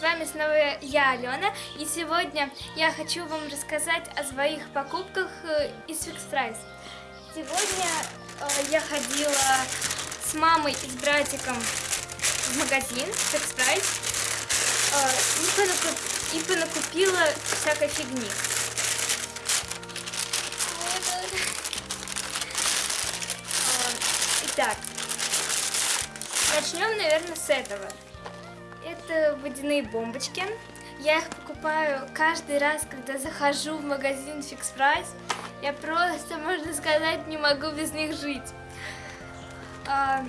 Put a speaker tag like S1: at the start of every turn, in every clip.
S1: С вами снова я, Алена, и сегодня я хочу вам рассказать о своих покупках э, из Fix Price. Сегодня э, я ходила с мамой и с братиком в магазин Fix Price э, и, понакуп... и понакупила всякой фигни. Итак, начнем, наверное, с этого. Это водяные бомбочки. Я их покупаю каждый раз, когда захожу в магазин Fix Price. Я просто, можно сказать, не могу без них жить. А,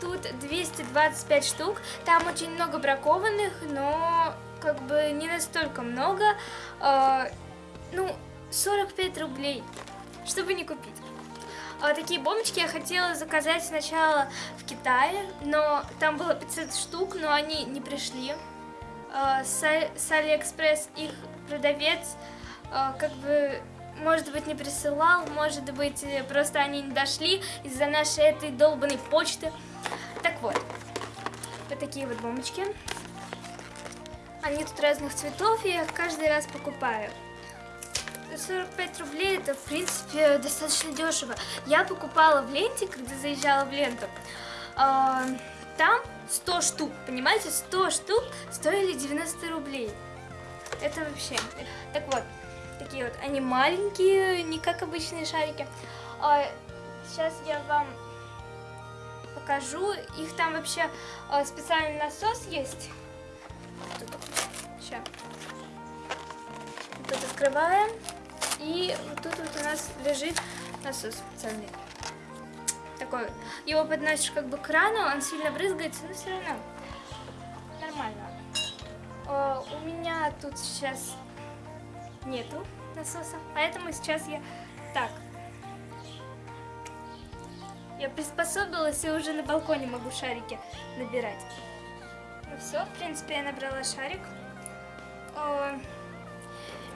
S1: тут 225 штук. Там очень много бракованных, но как бы не настолько много. А, ну, 45 рублей, чтобы не купить. А, такие бомбочки я хотела заказать сначала в Китае, но там было 500 штук, но они не пришли. А, с, Алиэкспресс их продавец а, как бы, может быть, не присылал, может быть, просто они не дошли из-за нашей этой долбанной почты. Так вот, вот такие вот бомбочки. Они тут разных цветов, я их каждый раз покупаю. 45 рублей это, в принципе, достаточно дешево. Я покупала в ленте, когда заезжала в ленту. Там 100 штук, понимаете, 100 штук стоили 90 рублей. Это вообще... Так вот, такие вот, они маленькие, не как обычные шарики. Сейчас я вам покажу. Их там вообще специальный насос есть. Сейчас. Тут открываем. И вот тут вот у нас лежит насос специальный. Такой. Его подносишь как бы к крану, он сильно брызгается, но все равно нормально. О, у меня тут сейчас нету насоса, поэтому сейчас я так. Я приспособилась и уже на балконе могу шарики набирать. Ну все, в принципе, я набрала шарик. О,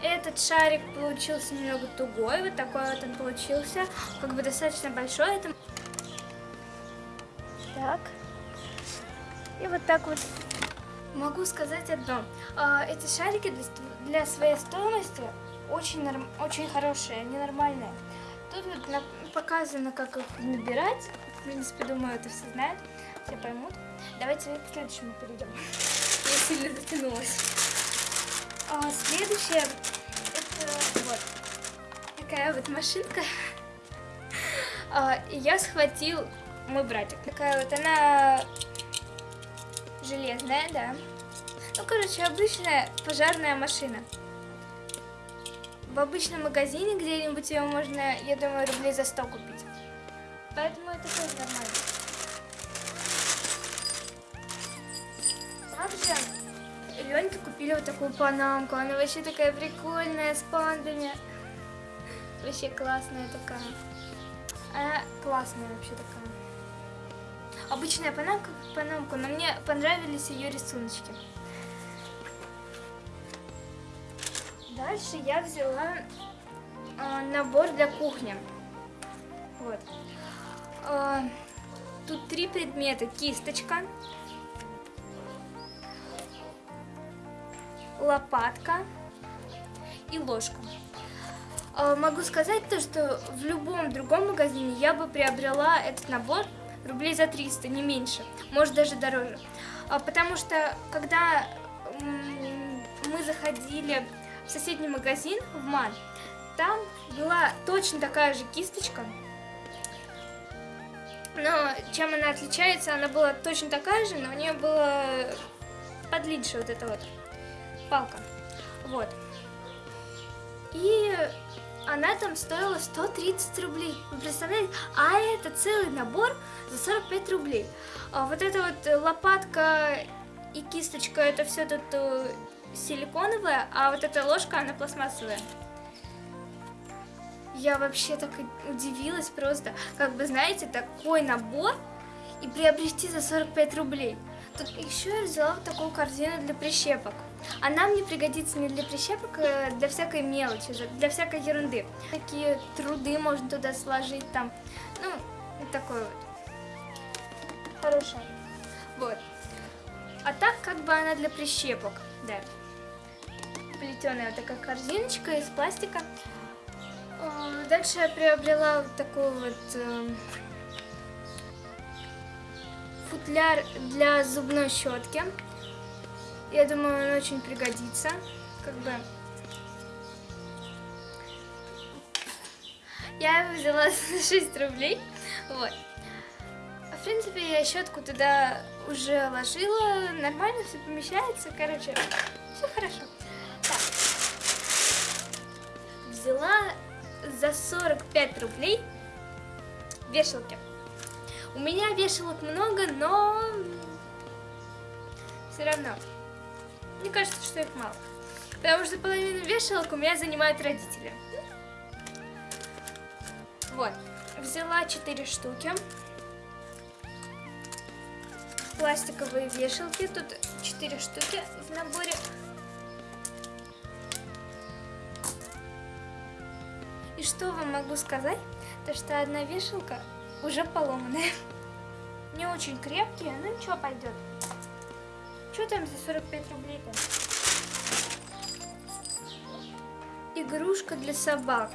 S1: этот шарик получился немного тугой, вот такой вот он получился, как бы достаточно большой. Это... Так. И вот так вот могу сказать одно. А, эти шарики для своей стоимости очень, норм... очень хорошие, они нормальные. Тут вот показано, как их набирать. В принципе, думаю, это все знают, все поймут. Давайте к следующему перейдем. Я сильно затянулась. А следующее, вот такая вот машинка. А, и я схватил мой братик. Такая вот она железная, да. Ну, короче, обычная пожарная машина. В обычном магазине где-нибудь ее можно, я думаю, рублей за 100 купить. Поэтому это тоже нормально. Также Леньке купили вот такую панамку. Она вообще такая прикольная, с пандами. Вообще классная такая. Она классная вообще такая. Обычная панамка, панамка, но мне понравились ее рисуночки. Дальше я взяла э, набор для кухни. Вот. Э, тут три предмета. Кисточка, лопатка и ложка. А, могу сказать то, что в любом другом магазине я бы приобрела этот набор рублей за 300, не меньше, может даже дороже. А, потому что когда мы заходили в соседний магазин, в МАН, там была точно такая же кисточка, но чем она отличается, она была точно такая же, но у нее было подлиннее вот это вот палка. Вот. И она там стоила 130 рублей. Вы представляете? А это целый набор за 45 рублей. А вот эта вот лопатка и кисточка, это все тут э, силиконовая, а вот эта ложка, она пластмассовая. Я вообще так удивилась просто. Как бы, знаете, такой набор и приобрести за 45 рублей. Еще я взяла вот такую корзину для прищепок. Она мне пригодится не для прищепок, а для всякой мелочи, для всякой ерунды. Такие труды можно туда сложить там. Ну, такой вот. Хорошая. Вот. А так как бы она для прищепок, да. Плетеная вот такая корзиночка из пластика. Э, Дальше я приобрела вот такой вот э, футляр для зубной щетки. Я думаю, он очень пригодится. Как бы я его взяла за 6 рублей. Вот. В принципе, я щетку туда уже ложила, нормально все помещается, короче, все хорошо. Так. Взяла за 45 рублей вешалки. У меня вешалок много, но все равно. Мне кажется, что их мало. Потому что половину вешалок у меня занимают родители. Вот. Взяла 4 штуки. Пластиковые вешалки. Тут 4 штуки в наборе. И что вам могу сказать? То, что одна вешалка уже поломанная. Не очень крепкие, но ничего пойдет. Что там за 45 рублей там? Игрушка для собак.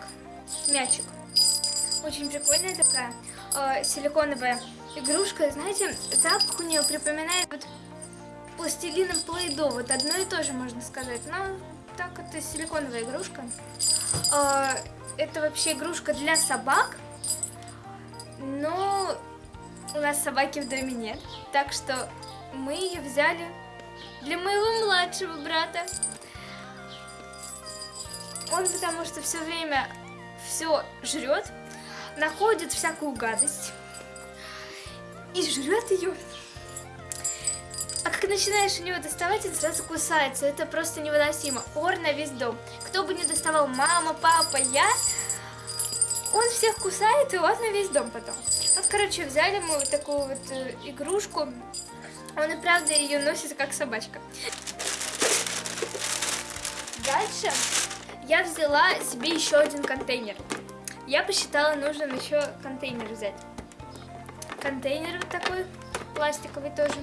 S1: Мячик. Очень прикольная такая. э, силиконовая игрушка. Знаете, запах у нее припоминает вот пластилином плейдо. Вот одно и то же можно сказать. Но так это силиконовая игрушка. Э, это вообще игрушка для собак. Но у нас собаки в доме нет. Так что мы ее взяли для моего младшего брата. Он потому что все время все жрет, находит всякую гадость и жрет ее. А как начинаешь у него доставать, это сразу кусается. Это просто невыносимо. Ор на весь дом. Кто бы не доставал, мама, папа, я, он всех кусает, и на весь дом потом. Вот, короче, взяли мы вот такую вот э, игрушку. Он и правда ее носит как собачка. Дальше я взяла себе еще один контейнер. Я посчитала, нужно еще контейнер взять. Контейнер вот такой, пластиковый тоже.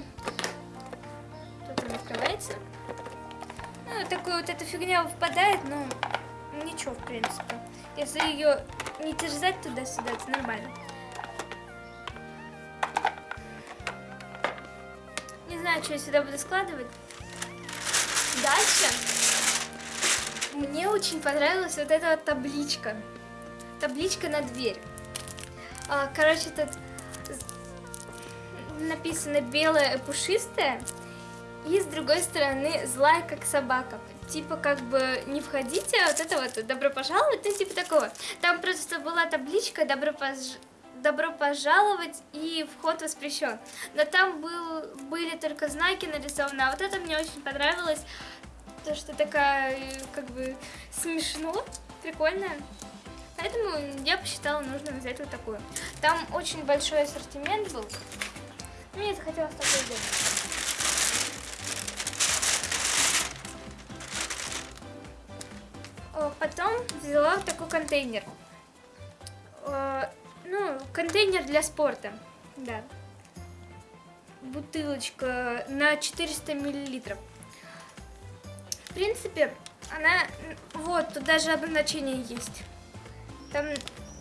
S1: Тут он открывается. Ну, такой вот эта фигня выпадает, но ничего, в принципе. Если ее не терзать туда-сюда, это нормально. Не знаю, что я сюда буду складывать. Дальше. Мне очень понравилась вот эта вот табличка. Табличка на дверь. А, Короче, тут написано белое пушистое. И с другой стороны злая как собака. Типа как бы не входите, а вот это вот добро пожаловать, ну типа такого. Там просто была табличка добро пож- добро пожаловать и вход воспрещен. Но там был, были только знаки нарисованы, а вот это мне очень понравилось. То, что такая, как бы, смешно, прикольно. Поэтому я посчитала нужно взять вот такую. Там очень большой ассортимент был. Мне захотелось такой взять. Потом взяла такой контейнер. Э, Ну, контейнер для спорта, да. Бутылочка на 400 миллилитров. В принципе, она... Вот, тут даже обозначение есть. Там,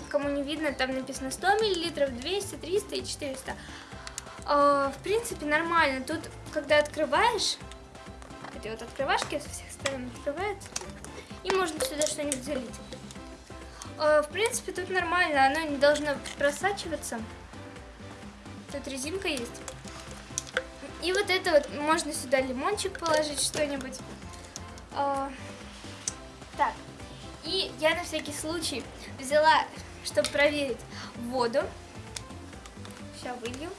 S1: кому не видно, там написано 100 миллилитров, 200, 300 и 400. А, В принципе, нормально. Тут, когда открываешь, эти вот открывашки со всех сторон открываются, и можно сюда что-нибудь залить. А, В принципе, тут нормально, оно не должно просачиваться. Тут резинка есть. И вот это вот, можно сюда лимончик положить, что-нибудь. А, Так, и я на всякий случай взяла, чтобы проверить, воду. Сейчас вылью.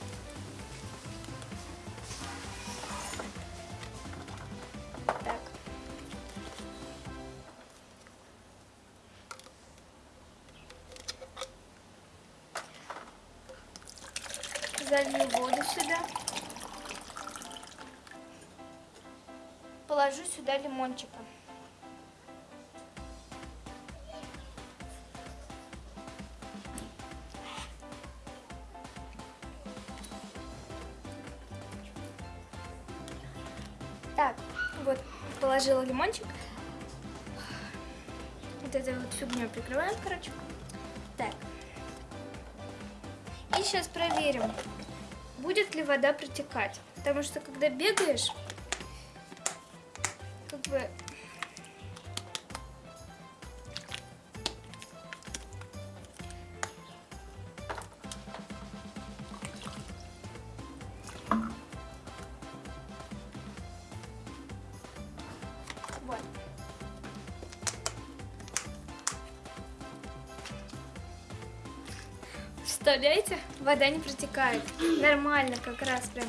S1: Залью воду сюда. Положу сюда лимончика. вот положила лимончик. Вот этой вот фигней прикрываем, короче. Так. И сейчас проверим, будет ли вода протекать. Потому что когда бегаешь, как бы Представляете? Вода не протекает. Нормально как раз прям.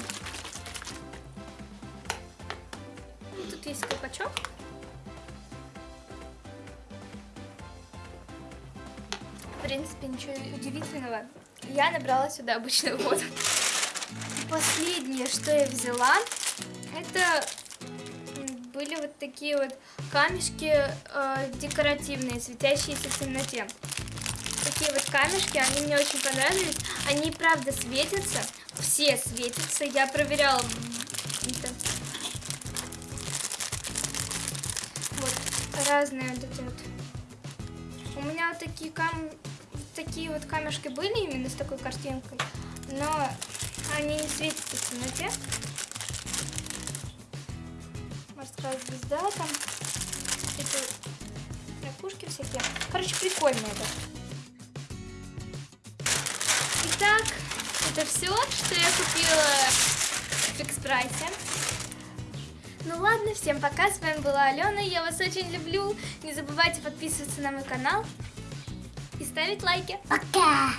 S1: Тут есть колпачок. В принципе, ничего удивительного. Я набрала сюда обычную воду. Последнее, что я взяла, это были вот такие вот камешки э, декоративные, светящиеся в темноте. Такие вот камешки, они мне очень понравились. Они правда светятся, все светятся. Я проверяла. Вот разные вот эти вот. У меня вот такие кам... такие вот камешки были именно с такой картинкой, но они не светятся в темноте. Морская звезда там. Это ракушки всякие. Короче, прикольно это. Итак, это все, что я купила в фикс прайсе. Ну ладно, всем пока, с вами была Алена, я вас очень люблю. Не забывайте подписываться на мой канал и ставить лайки.
S2: Пока!